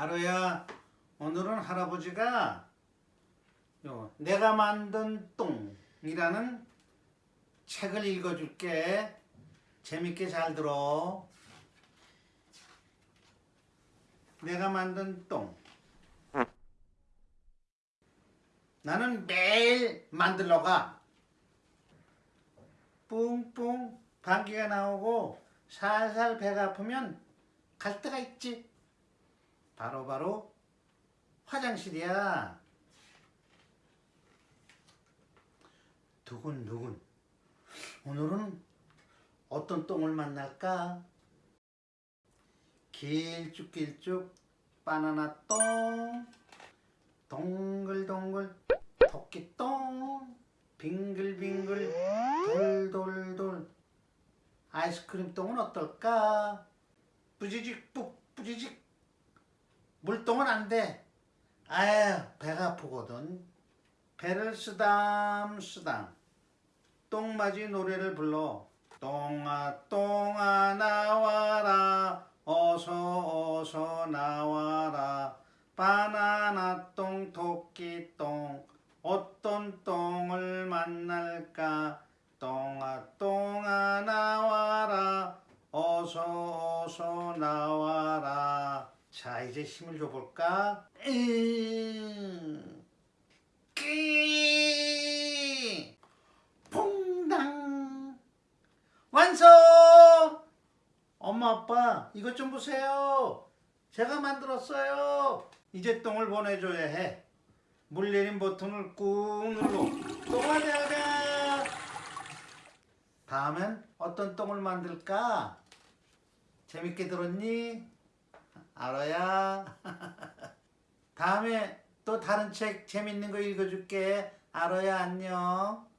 아로야 오늘은 할아버지가 요 내가 만든 똥이라는 책을 읽어줄게. 재밌게 잘 들어. 내가 만든 똥. 나는 매일 만들러 가. 뿡뿡 방귀가 나오고 살살 배가 아프면 갈 데가 있지 바로바로 바로 화장실이야. 두근두근. 오늘은 어떤 똥을 만날까? 길쭉길쭉 바나나 똥, 동글동글 토끼 똥, 빙글빙글 돌돌돌 아이스크림 똥은 어떨까? 뿌지직 뿌 뿌지직 물똥은 안 돼. 아유 배가 아프거든. 배를 쓰담 쓰담. 똥맞이 노래를 불러. 똥아 똥아 나와라. 어서 어서 나와라. 바나나 똥 토끼 똥. 어떤 똥을 만날까? 똥아 똥아 나와라. 어서 어서 나와라 자 이제 힘을 줘볼까? 퐁당 완성! 엄마 아빠 이것 좀 보세요 제가 만들었어요 이제 똥을 보내줘야 해 물 내린 버튼을 꾹 누르고 똥아 되어라 다음엔 어떤 똥을 만들까? 재밌게 들었니? 알아야. 다음에 또 다른 책 재밌는 거 읽어줄게. 알아야 안녕.